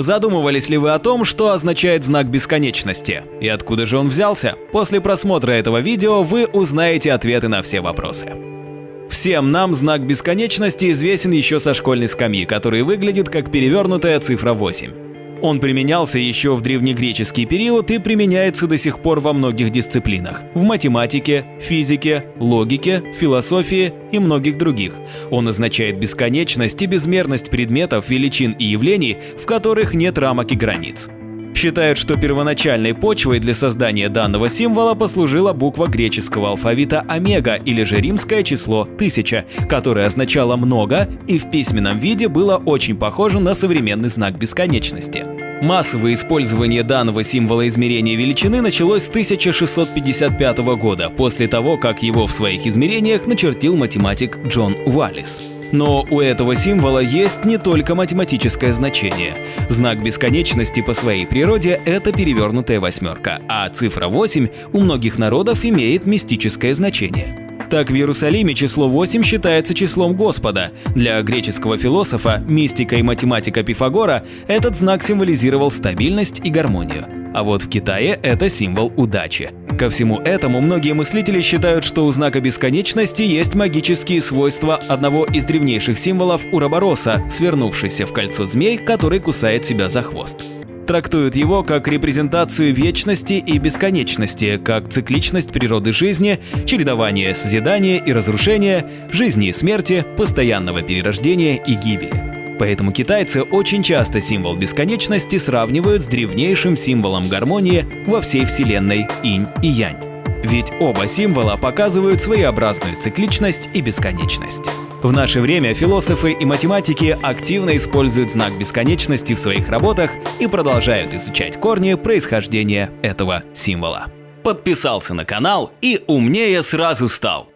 Задумывались ли вы о том, что означает знак бесконечности? И откуда же он взялся? После просмотра этого видео вы узнаете ответы на все вопросы. Всем нам знак бесконечности известен еще со школьной скамьи, который выглядит как перевернутая цифра 8. Он применялся еще в древнегреческий период и применяется до сих пор во многих дисциплинах – в математике, физике, логике, философии и многих других. Он означает бесконечность и безмерность предметов, величин и явлений, в которых нет рамок и границ. Считают, что первоначальной почвой для создания данного символа послужила буква греческого алфавита омега или же римское число 1000, которое означало «много» и в письменном виде было очень похоже на современный знак бесконечности. Массовое использование данного символа измерения величины началось с 1655 года, после того, как его в своих измерениях начертил математик Джон Уаллис. Но у этого символа есть не только математическое значение. Знак бесконечности по своей природе – это перевернутая восьмерка, а цифра 8 у многих народов имеет мистическое значение. Так в Иерусалиме число 8 считается числом Господа. Для греческого философа, мистика и математика Пифагора этот знак символизировал стабильность и гармонию. А вот в Китае это символ удачи. Ко всему этому многие мыслители считают, что у знака бесконечности есть магические свойства одного из древнейших символов Урабороса, свернувшийся в кольцо змей, который кусает себя за хвост. Трактуют его как репрезентацию вечности и бесконечности, как цикличность природы жизни, чередование созидания и разрушения, жизни и смерти, постоянного перерождения и гибели. Поэтому китайцы очень часто символ бесконечности сравнивают с древнейшим символом гармонии во всей вселенной инь и янь. Ведь оба символа показывают своеобразную цикличность и бесконечность. В наше время философы и математики активно используют знак бесконечности в своих работах и продолжают изучать корни происхождения этого символа. Подписался на канал и умнее сразу стал.